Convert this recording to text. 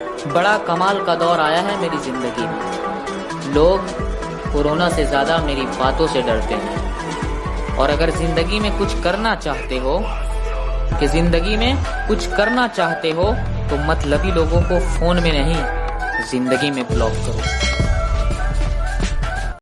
बड़ा कमाल का दौर आया है मेरी ज़िंदगी में। लोग कोरोना से ज़्यादा मेरी बातों से डरते हैं। और अगर ज़िंदगी में कुछ करना चाहते हो, कि ज़िंदगी में कुछ करना चाहते हो तो मतलबी लोगों को फ़ोन में नहीं, ज़िंदगी में ब्लॉक करो।